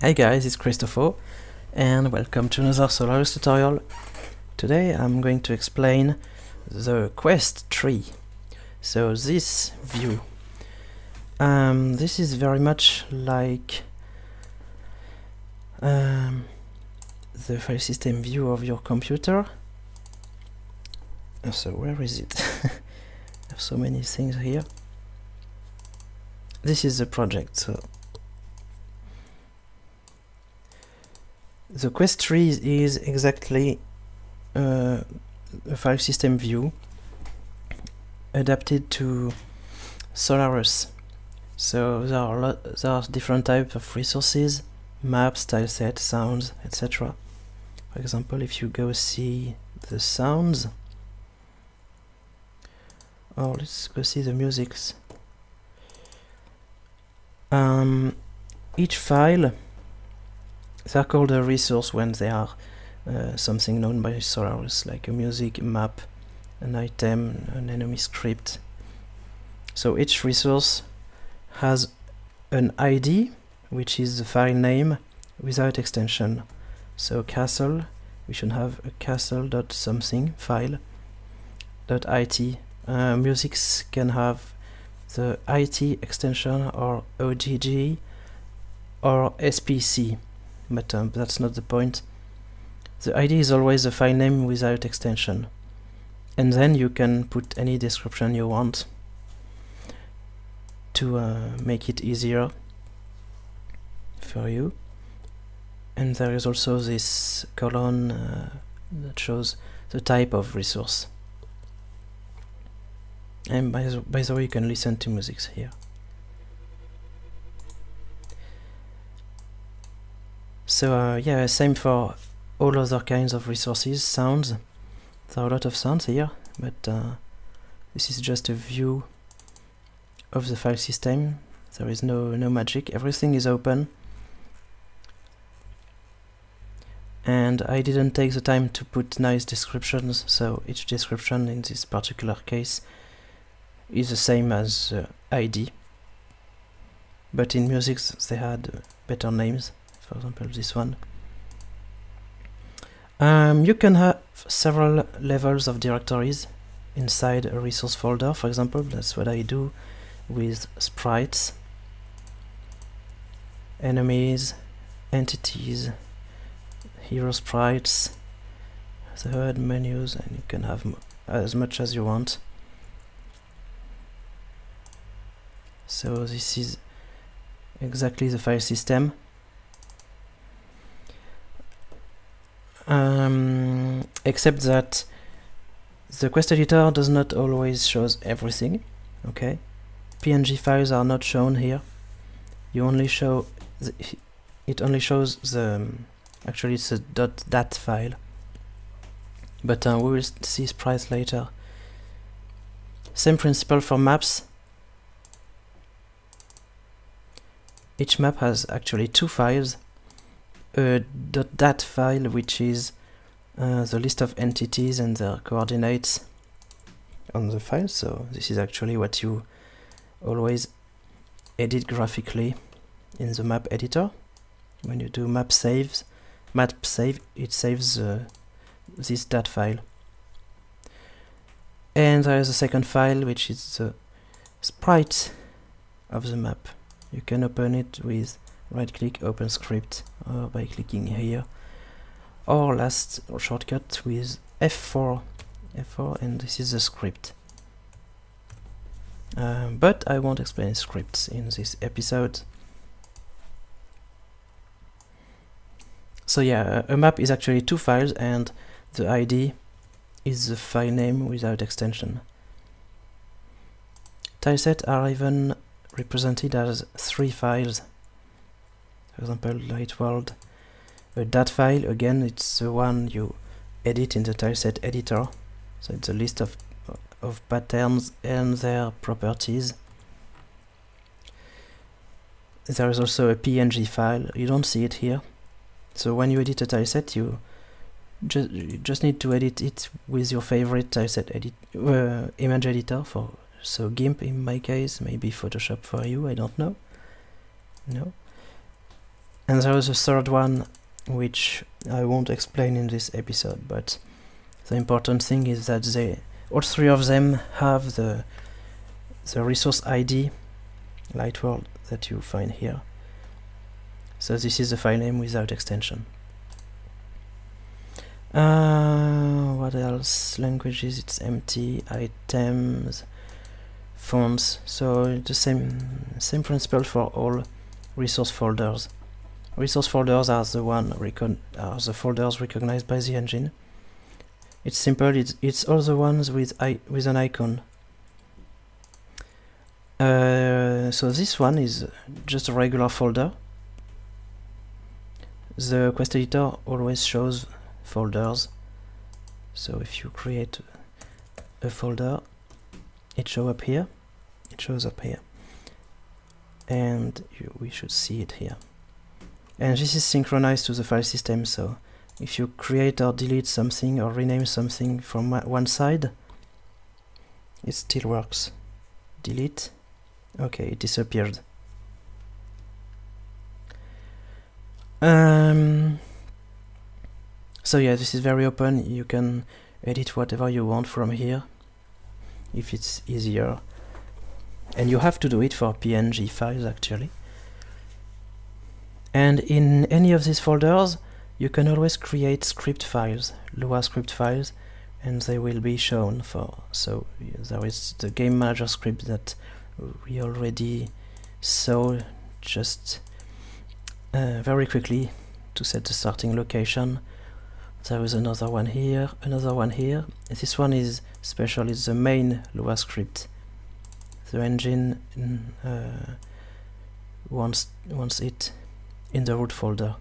Hi guys, it's Christopho and welcome to another Solarus tutorial. Today I'm going to explain the quest tree. So this view, um, this is very much like um, the file system view of your computer. So where is it? There's so many things here. This is the project, so the quest tree is exactly uh, a file system view adapted to Solarus. So there are, there are different types of resources, maps, tilesets, sounds, etc. For example, if you go see the sounds, or oh, let's go see the musics. Um, each file they are called a resource when they are uh, something known by Solarus, like a music, a map, an item, an enemy script. So each resource has an ID, which is the file name without extension. So castle, we should have a castle.something file dot .it. Uh, musics can have the IT extension or OGG or SPC but um, that's not the point. The ID is always a file name without extension. And then you can put any description you want to uh, make it easier for you. And there is also this column uh, that shows the type of resource. And by the, by the way, you can listen to music here. So uh, yeah, same for all other kinds of resources, sounds. There are a lot of sounds here, but uh, this is just a view of the file system. There is no, no magic, everything is open. And I didn't take the time to put nice descriptions, so each description in this particular case is the same as uh, ID. But in music they had better names for example this one. Um, you can have several levels of directories inside a resource folder. For example that's what I do with sprites enemies entities hero sprites the HUD menus and you can have as much as you want. So this is exactly the file system um, except that the quest editor does not always shows everything okay? Png files are not shown here. You only show the, it only shows the um, actually it's a dot .dat file. But uh, we will see sprites later. Same principle for maps. Each map has actually two files a .dat file which is uh, the list of entities and their coordinates on the file. So this is actually what you always edit graphically in the map editor. When you do map saves map save it saves uh, this. dat file. And there is a second file which is the sprite of the map. You can open it with right click open script or by clicking here. Or last shortcut with F4 F4 and this is the script. Um, but I won't explain scripts in this episode. So yeah a map is actually two files and the ID is the file name without extension. Tilesets are even represented as three files for example light world. A dat file again it's the one you edit in the tileset editor. So it's a list of of patterns and their properties. There is also a png file. You don't see it here. So when you edit a tileset you just you just need to edit it with your favorite tileset edit uh, image editor for so GIMP in my case maybe Photoshop for you I don't know. No and there is a third one which I won't explain in this episode but the important thing is that they all three of them have the the resource ID Lightworld that you find here. So this is the file name without extension. Uh, what else? Languages it's empty. Items fonts. So the same same principle for all resource folders resource folders are the one are the folders recognized by the engine. It's simple it's it's all the ones with i with an icon. Uh, so this one is just a regular folder. The quest editor always shows folders. So if you create a folder it shows up here. It shows up here. And you, we should see it here and this is synchronized to the file system so if you create or delete something or rename something from one side it still works. Delete. Okay it disappeared. Um, so yeah this is very open. You can edit whatever you want from here if it's easier. And you have to do it for PNG files actually and in any of these folders you can always create script files, Lua script files, and they will be shown for. So there is the game manager script that we already saw just uh, very quickly to set the starting location. There is another one here, another one here. This one is special, it's the main Lua script. The engine uh, wants, wants it in the root folder.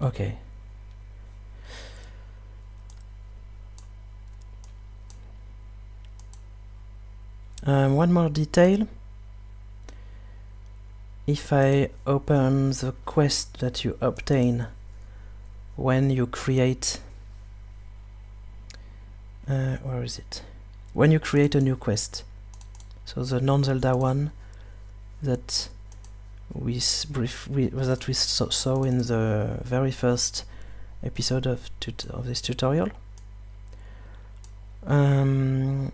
Okay. Um, one more detail. If I open the quest that you obtain when you create uh, where is it? When you create a new quest. So the non-Zelda one that we brief we, that we saw, saw in the very first episode of of this tutorial. Um,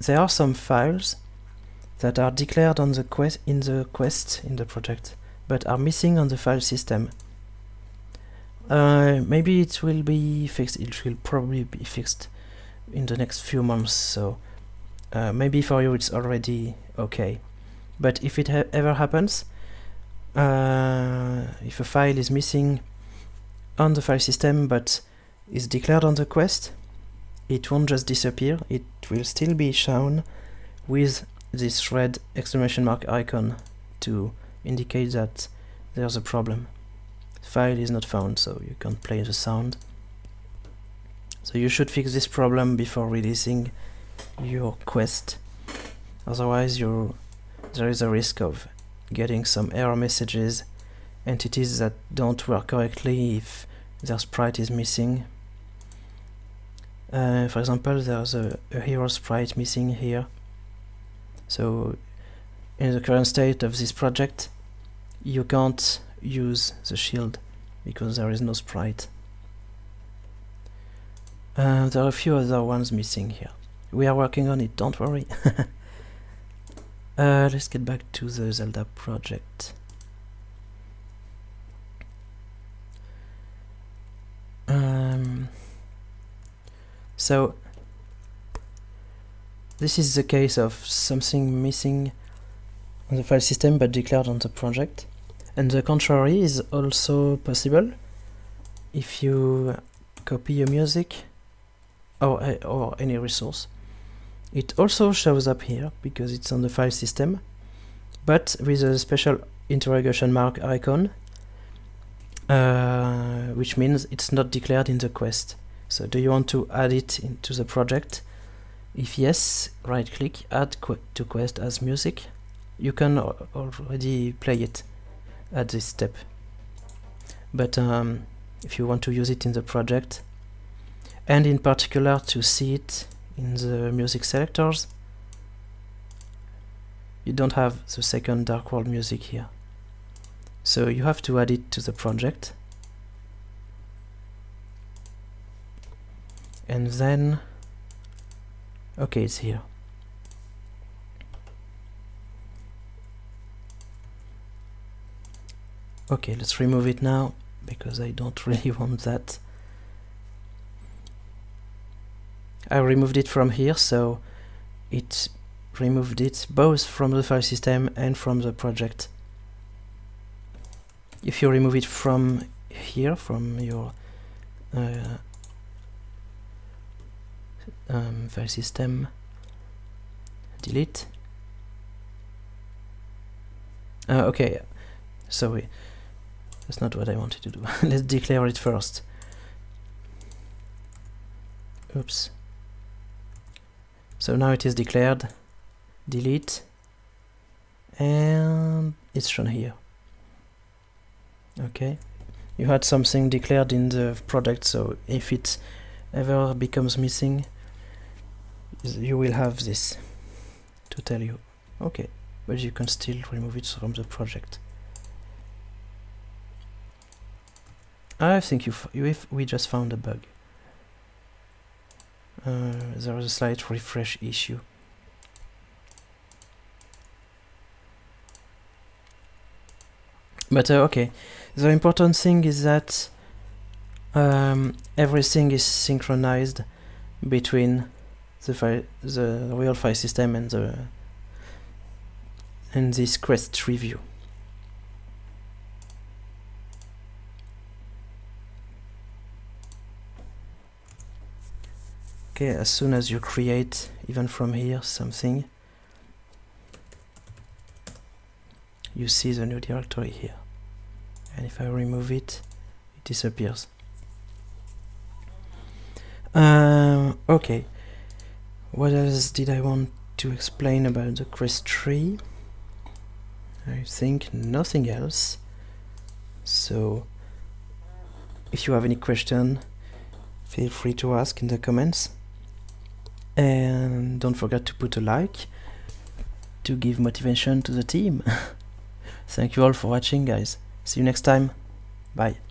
there are some files that are declared on the quest in the quest in the project, but are missing on the file system. Uh, maybe it will be fixed. It will probably be fixed in the next few months. So uh, maybe for you it's already okay. But if it ha ever happens uh, if a file is missing on the file system but is declared on the quest it won't just disappear it will still be shown with this red exclamation mark icon to indicate that there's a problem. File is not found so you can't play the sound. So you should fix this problem before releasing your quest. Otherwise you there is a risk of getting some error messages entities that don't work correctly if their sprite is missing. Uh, for example there's a, a hero sprite missing here. So in the current state of this project you can't use the shield because there is no sprite. Uh, there are a few other ones missing here we are working on it, don't worry. uh, let's get back to the Zelda project. Um, so, this is the case of something missing on the file system but declared on the project. And the contrary is also possible if you copy your music or, or any resource it also shows up here because it's on the file system, but with a special interrogation mark icon, uh, which means it's not declared in the quest. So do you want to add it into the project? If yes, right click, add qu to quest as music. You can already play it at this step. But um, if you want to use it in the project, and in particular to see it in the music selectors you don't have the second Dark World music here. So you have to add it to the project. And then, okay, it's here. Okay, let's remove it now because I don't really want that. I removed it from here so it removed it both from the file system and from the project. If you remove it from here, from your uh, um, file system, delete. Uh, okay, sorry, that's not what I wanted to do. Let's declare it first. Oops. So now it is declared, delete, and it's shown here. Okay, you had something declared in the product, so if it ever becomes missing, you will have this to tell you. Okay, but you can still remove it from the project. I think you, you we just found a bug. Uh, there is a slight refresh issue. But uh, okay, the important thing is that um, everything is synchronized between the file, the real file system and the and this Quest review. Okay as soon as you create even from here something you see the new directory here. And if I remove it it disappears. Um, okay. What else did I want to explain about the Quest tree? I think nothing else. So if you have any question feel free to ask in the comments and don't forget to put a like to give motivation to the team. Thank you all for watching guys. See you next time. Bye